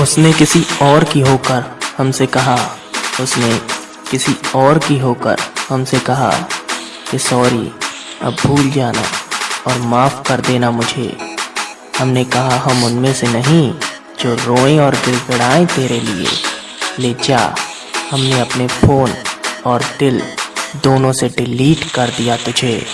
उसने किसी और की होकर हमसे कहा, उसने किसी और की होकर हमसे कहा कि सॉरी, अब भूल जाना और माफ़ कर देना मुझे। हमने कहा, हम उनमें से नहीं जो रोएँ और गिड़गिड़ाएँ तेरे लिए। ले जा, हमने अपने फ़ोन और दिल दोनों से डिलीट कर दिया तुझे।